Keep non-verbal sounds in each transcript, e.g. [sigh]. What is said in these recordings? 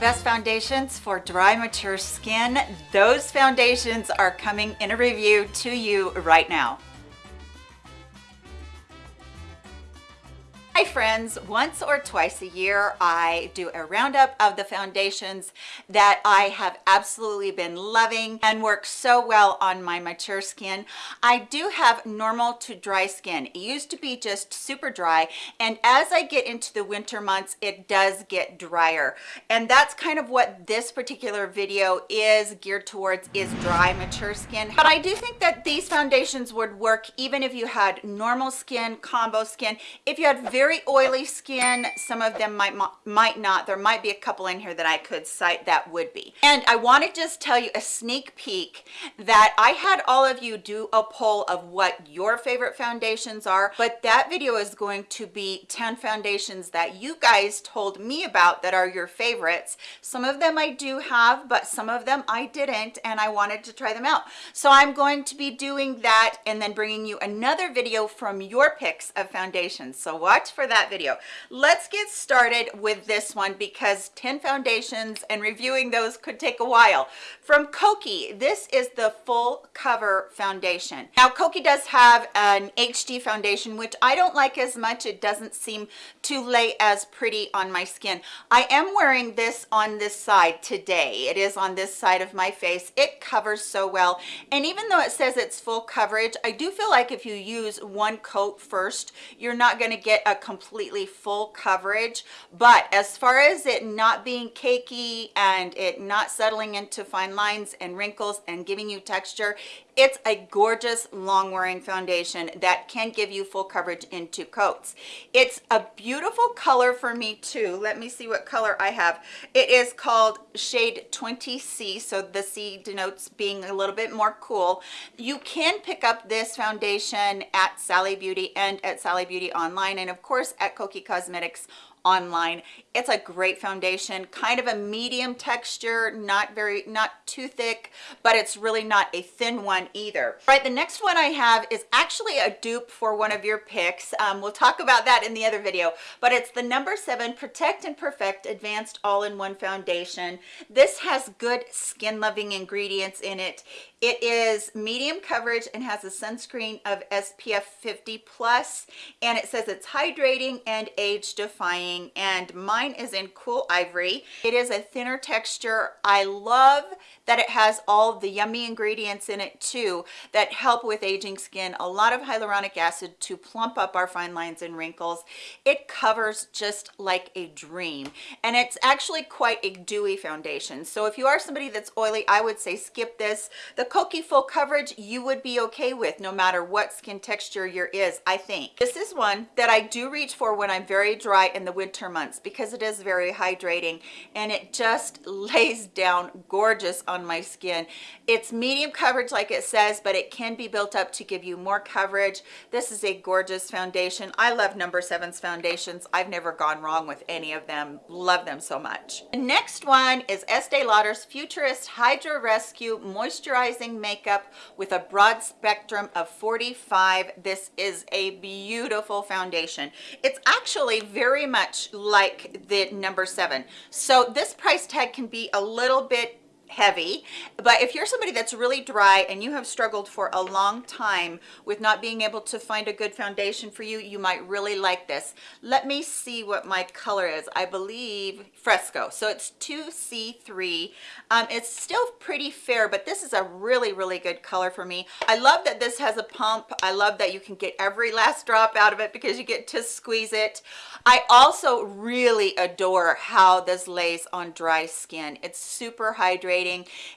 Best foundations for dry, mature skin. Those foundations are coming in a review to you right now. Hi friends, once or twice a year I do a roundup of the foundations that I have absolutely been loving and work so well on my mature skin. I do have normal to dry skin. It used to be just super dry and as I get into the winter months it does get drier and that's kind of what this particular video is geared towards is dry mature skin. But I do think that these foundations would work even if you had normal skin, combo skin, if you had very very oily skin. Some of them might might not. There might be a couple in here that i could cite that would be. And i want to just tell you a sneak peek that i had all of you do a poll of what your favorite foundations are but that video is going to be 10 foundations that you guys told me about that are your favorites. Some of them i do have but some of them i didn't and i wanted to try them out. So i'm going to be doing that and then bringing you another video from your picks of foundations. So watch for that video. Let's get started with this one because 10 foundations and reviewing those could take a while. From kokie this is the full cover foundation. Now kokie does have an hd foundation which i don't like as much. It doesn't seem to lay as pretty on my skin. I am wearing this on this side today. It is on this side of my face. It covers so well. And even though it says it's full coverage i do feel like if you use one coat first you're not going to get a completely full coverage. But as far as it not being cakey and it not settling into fine lines and wrinkles and giving you texture it's a gorgeous long wearing foundation that can give you full coverage in two coats. It's a beautiful color for me too. Let me see what color i have. It is called shade 20c so the c denotes being a little bit more cool. You can pick up this foundation at sally beauty and at sally beauty online and of course at kokie cosmetics online. It's a great foundation kind of a medium texture not very not too thick but it's really not a thin one either. All right the next one i have is actually a dupe for one of your picks. Um, we'll talk about that in the other video but it's the number seven protect and perfect advanced all-in-one foundation. This has good skin loving ingredients in it it is medium coverage and has a sunscreen of spf 50 plus and it says it's hydrating and age defying and mine is in cool ivory. It is a thinner texture. I love that it has all the yummy ingredients in it too that help with aging skin. A lot of hyaluronic acid to plump up our fine lines and wrinkles. It covers just like a dream and it's actually quite a dewy foundation. So if you are somebody that's oily i would say skip this. The Kokie full coverage you would be okay with no matter what skin texture your is I think. This is one that I do reach for when I'm very dry in the winter months because it is very hydrating and it just [laughs] lays down gorgeous on my skin. It's medium coverage like it says but it can be built up to give you more coverage. This is a gorgeous foundation. I love number seven's foundations. I've never gone wrong with any of them. Love them so much. The next one is Estee Lauder's Futurist Hydra Rescue Makeup with a broad spectrum of 45 this is a beautiful foundation. It's actually very much like the number seven. So this price tag can be a little bit heavy but if you're somebody that's really dry and you have struggled for a long time with not being able to find a good foundation for you you might really like this. Let me see what my color is. I believe fresco. So it's 2c3 um, it's still pretty fair but this is a really really good color for me. I love that this has a pump. I love that you can get every last drop out of it because you get to squeeze it. I also really adore how this lays on dry skin. It's super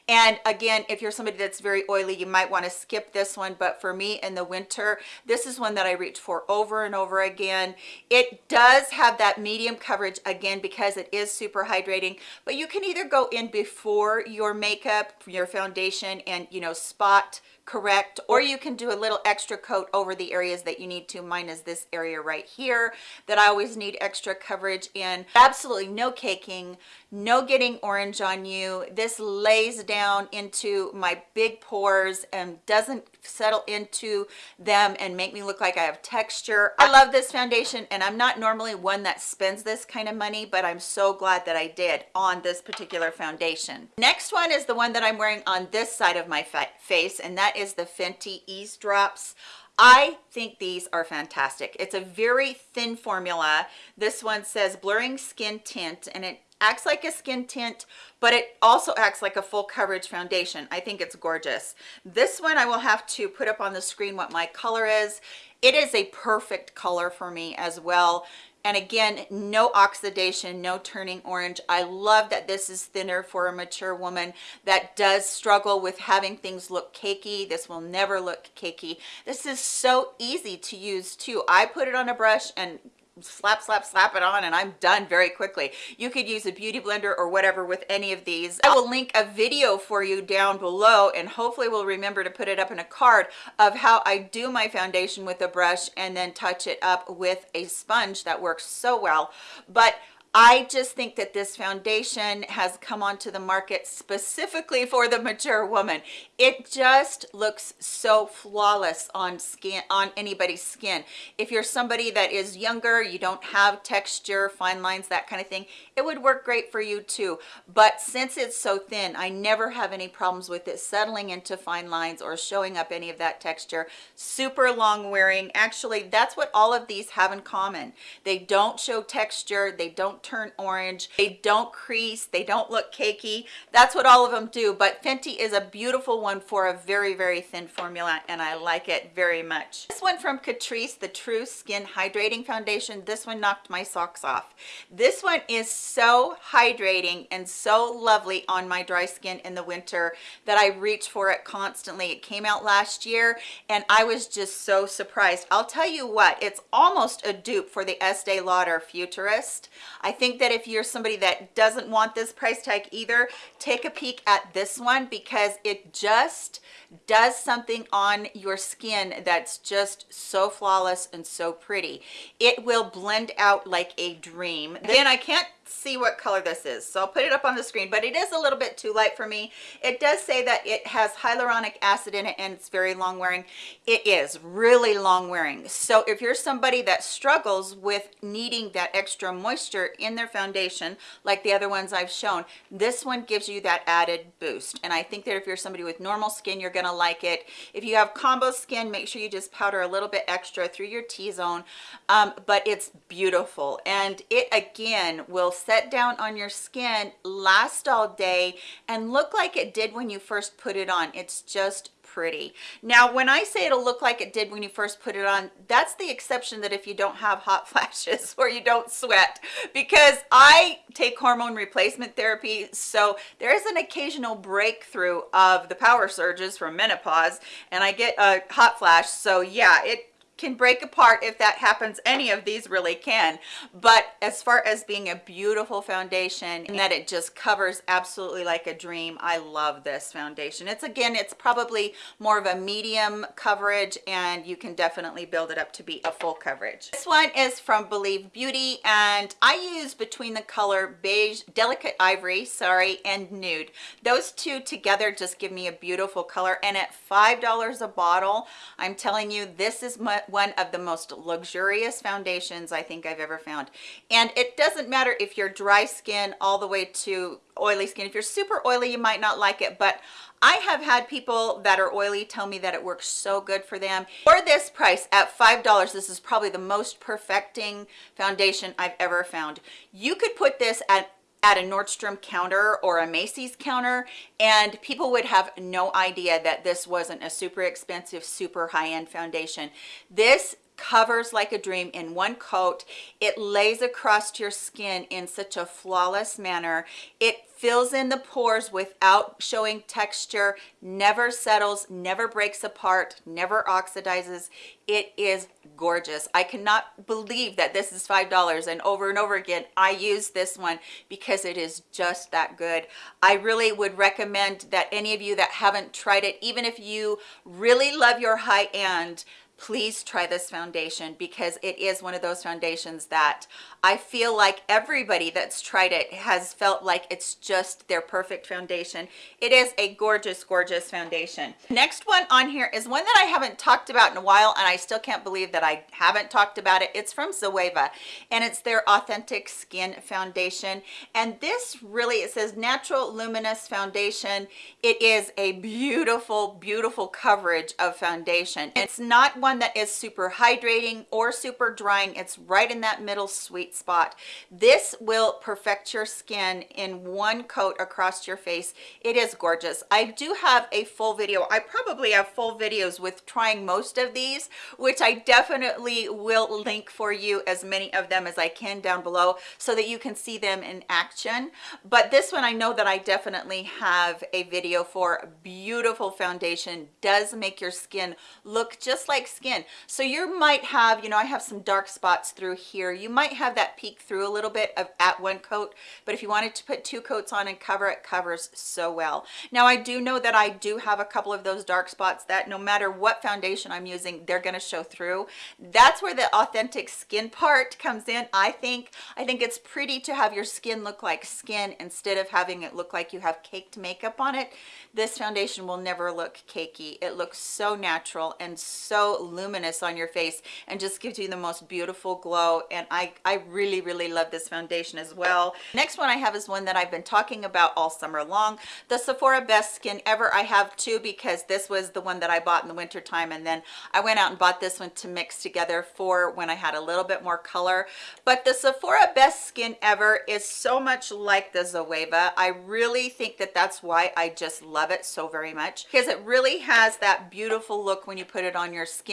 and again if you're somebody that's very oily you might want to skip this one but for me in the winter this is one that i reach for over and over again. It does have that medium coverage again because it is super hydrating but you can either go in before your makeup your foundation and you know spot correct or you can do a little extra coat over the areas that you need to. Mine is this area right here that i always need extra coverage in. Absolutely no caking no getting orange on you. This lays down into my big pores and doesn't settle into them and make me look like i have texture. I love this foundation and i'm not normally one that spends this kind of money but i'm so glad that i did on this particular foundation. Next one is the one that i'm wearing on this side of my face and that is the fenty Eaze drops I think these are fantastic. It's a very thin formula. This one says blurring skin tint and it acts like a skin tint but it also acts like a full coverage foundation. I think it's gorgeous. This one i will have to put up on the screen what my color is. It is a perfect color for me as well and again no oxidation no turning orange. I love that this is thinner for a mature woman that does struggle with having things look cakey. This will never look cakey. This is so easy to use too. I put it on a brush and slap slap slap it on and i'm done very quickly. You could use a beauty blender or whatever with any of these. I will link a video for you down below and hopefully we'll remember to put it up in a card of how i do my foundation with a brush and then touch it up with a sponge that works so well. But I just think that this foundation has come onto the market specifically for the mature woman. It just looks so flawless on skin, on anybody's skin. If you're somebody that is younger, you don't have texture, fine lines, that kind of thing, it would work great for you too. But since it's so thin, I never have any problems with it settling into fine lines or showing up any of that texture. Super long wearing. Actually, that's what all of these have in common. They don't show texture. They don't turn orange they don't crease they don't look cakey that's what all of them do but fenty is a beautiful one for a very very thin formula and i like it very much this one from catrice the true skin hydrating foundation this one knocked my socks off this one is so hydrating and so lovely on my dry skin in the winter that i reach for it constantly it came out last year and i was just so surprised i'll tell you what it's almost a dupe for the estee lauder futurist i think that if you're somebody that doesn't want this price tag either, take a peek at this one because it just does something on your skin that's just so flawless and so pretty. It will blend out like a dream. Then I can't see what color this is. So i'll put it up on the screen but it is a little bit too light for me. It does say that it has hyaluronic acid in it and it's very long wearing. It is really long wearing. So if you're somebody that struggles with needing that extra moisture in their foundation like the other ones i've shown this one gives you that added boost. And i think that if you're somebody with normal skin you're gonna like it. If you have combo skin make sure you just powder a little bit extra through your t-zone. Um, but it's beautiful. And it again will set down on your skin last all day and look like it did when you first put it on. It's just pretty. Now when i say it'll look like it did when you first put it on that's the exception that if you don't have hot [laughs] flashes or you don't sweat because i take hormone replacement therapy so there is an occasional breakthrough of the power surges from menopause and i get a hot flash so yeah it can break apart if that happens any of these really can. But as far as being a beautiful foundation and that it just covers absolutely like a dream i love this foundation. It's again it's probably more of a medium coverage and you can definitely build it up to be a full coverage. This one is from believe beauty and i use between the color beige delicate ivory sorry and nude. Those two together just give me a beautiful color and at five dollars a bottle i'm telling you this is my one of the most luxurious foundations I think I've ever found. And it doesn't matter if you're dry skin all the way to oily skin. If you're super oily, you might not like it, but I have had people that are oily tell me that it works so good for them. For this price at $5, this is probably the most perfecting foundation I've ever found. You could put this at at a Nordstrom counter or a Macy's counter and people would have no idea that this wasn't a super expensive super high-end foundation. This covers like a dream in one coat. It lays across your skin in such a flawless manner. It fills in the pores without showing texture, never settles, never breaks apart, never oxidizes. It is gorgeous. I cannot believe that this is $5 and over and over again, I use this one because it is just that good. I really would recommend that any of you that haven't tried it, even if you really love your high end, please try this foundation because it is one of those foundations that I feel like everybody that's tried it has felt like it's just their perfect foundation. It is a gorgeous, gorgeous foundation. Next one on here is one that I haven't talked about in a while and I still can't believe that I haven't talked about it. It's from Zoeva and it's their Authentic Skin Foundation. And this really, it says Natural Luminous Foundation. It is a beautiful, beautiful coverage of foundation. It's not one that is super hydrating or super drying. It's right in that middle sweet spot. This will perfect your skin in one coat across your face. It is gorgeous. I do have a full video. I probably have full videos with trying most of these which i definitely will link for you as many of them as i can down below so that you can see them in action. But this one i know that i definitely have a video for. Beautiful foundation. Does make your skin look just like skin. So you might have you know i have some dark spots through here. You might have that peek through a little bit of at one coat but if you wanted to put two coats on and cover it covers so well. Now i do know that i do have a couple of those dark spots that no matter what foundation i'm using they're going to show through. That's where the authentic skin part comes in i think. I think it's pretty to have your skin look like skin instead of having it look like you have caked makeup on it. This foundation will never look cakey. It looks so natural and so luminous on your face and just gives you the most beautiful glow. And i i really really love this foundation as well. Next one i have is one that i've been talking about all summer long the sephora best skin ever. I have two because this was the one that i bought in the winter time and then i went out and bought this one to mix together for when i had a little bit more color. But the sephora best skin ever is so much like the zoeva. I really think that that's why i just love it so very much because it really has that beautiful look when you put it on your skin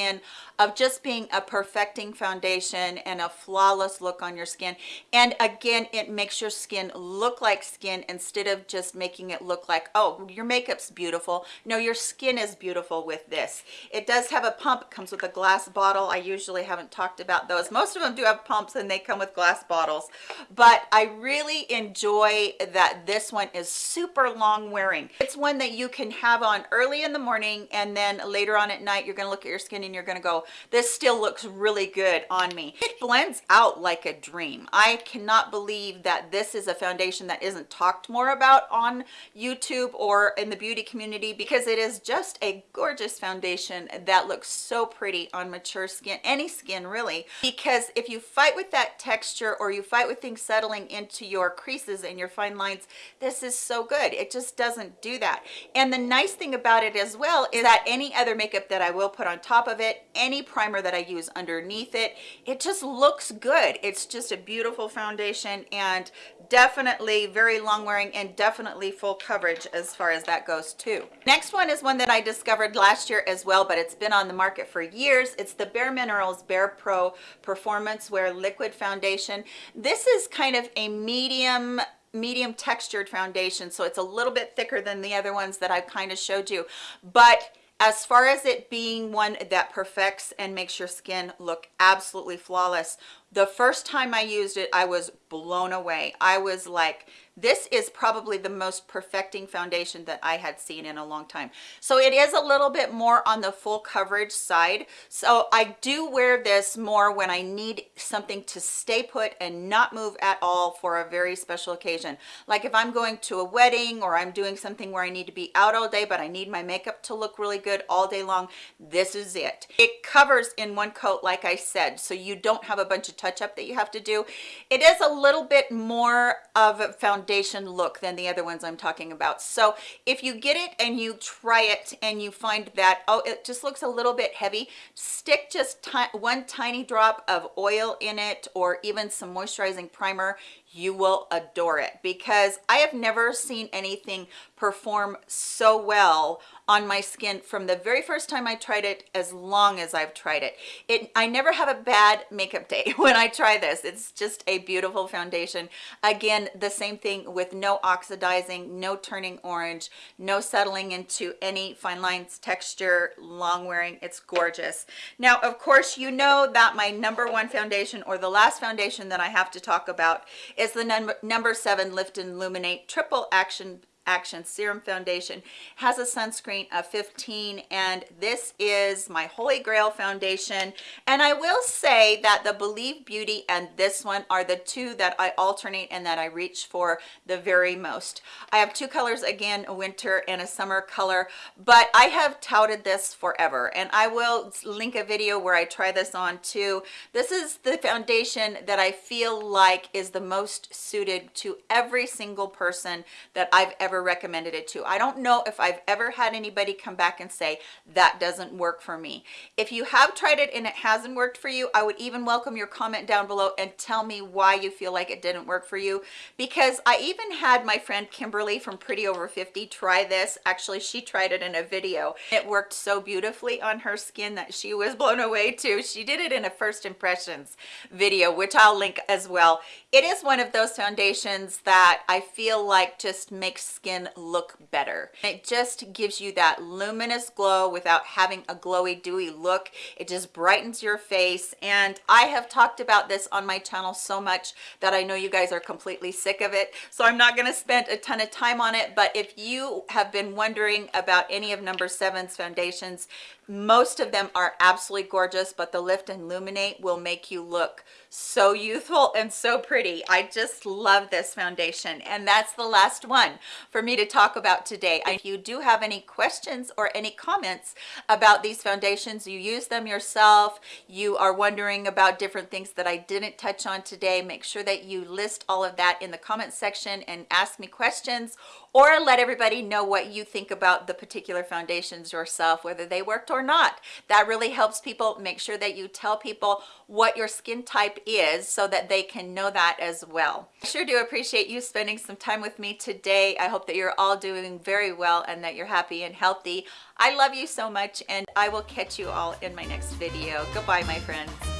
of just being a perfecting foundation and a flawless look on your skin. And again it makes your skin look like skin instead of just making it look like oh your makeup's beautiful. No your skin is beautiful with this. It does have a pump it comes with a glass bottle. I usually haven't talked about those. Most of them do have pumps and they come with glass bottles. But i really enjoy that this one is super long wearing. It's one that you can have on early in the morning and then later on at night you're going to look at your skin and you're going to go this still looks really good on me. It blends out like a dream. I cannot believe that this is a foundation that isn't talked more about on youtube or in the beauty community because it is just a gorgeous foundation that looks so pretty on mature skin any skin really. Because if you fight with that texture or you fight with things settling into your creases and your fine lines this is so good. It just doesn't do that. And the nice thing about it as well is that any other makeup that i will put on top of it any primer that i use underneath it it just looks good. It's just a beautiful foundation and definitely very long wearing and definitely full coverage as far as that goes too. Next one is one that i discovered last year as well but it's been on the market for years. It's the bare minerals bare pro performance wear liquid foundation. This is kind of a medium medium textured foundation so it's a little bit thicker than the other ones that I've kind of showed you but as far as it being one that perfects and makes your skin look absolutely flawless the first time i used it i was blown away. I was like this is probably the most perfecting foundation that I had seen in a long time. So it is a little bit more on the full coverage side. So I do wear this more when I need something to stay put and not move at all for a very special occasion. Like if I'm going to a wedding or I'm doing something where I need to be out all day, but I need my makeup to look really good all day long, this is it. It covers in one coat, like I said, so you don't have a bunch of touch up that you have to do. It is a little bit more of a foundation foundation look than the other ones I'm talking about. So if you get it and you try it and you find that, oh, it just looks a little bit heavy, stick just one tiny drop of oil in it or even some moisturizing primer. You will adore it because I have never seen anything perform so well on my skin from the very first time I tried it as long as I've tried it. It I never have a bad makeup day [laughs] when I try this. It's just a beautiful foundation. Again, the same thing with no oxidizing, no turning orange, no settling into any fine lines texture, long wearing. It's gorgeous. Now, of course, you know that my number one foundation or the last foundation that I have to talk about is the number, number seven Lift and Illuminate Triple Action Action Serum Foundation has a sunscreen of 15 and this is my holy grail foundation and I will say that the Believe Beauty and this one are the two that I alternate and that I reach for the very most. I have two colors again a winter and a summer color but I have touted this forever and I will link a video where I try this on too. This is the foundation that I feel like is the most suited to every single person that I've ever ever recommended it to. I don't know if I've ever had anybody come back and say that doesn't work for me. If you have tried it and it hasn't worked for you, I would even welcome your comment down below and tell me why you feel like it didn't work for you because I even had my friend Kimberly from Pretty Over 50 try this. Actually, she tried it in a video. It worked so beautifully on her skin that she was blown away too. She did it in a first impressions video, which I'll link as well. It is one of those foundations that I feel like just makes skin look better. It just gives you that luminous glow without having a glowy dewy look. It just brightens your face. And I have talked about this on my channel so much that I know you guys are completely sick of it. So I'm not gonna spend a ton of time on it. But if you have been wondering about any of number seven's foundations, most of them are absolutely gorgeous, but the Lift and Illuminate will make you look so youthful and so pretty. I just love this foundation. And that's the last one for me to talk about today. If you do have any questions or any comments about these foundations, you use them yourself, you are wondering about different things that I didn't touch on today, make sure that you list all of that in the comment section and ask me questions or let everybody know what you think about the particular foundations yourself, whether they worked or not. That really helps people make sure that you tell people what your skin type is so that they can know that as well. I sure do appreciate you spending some time with me today. I hope that you're all doing very well and that you're happy and healthy. I love you so much and I will catch you all in my next video. Goodbye, my friends.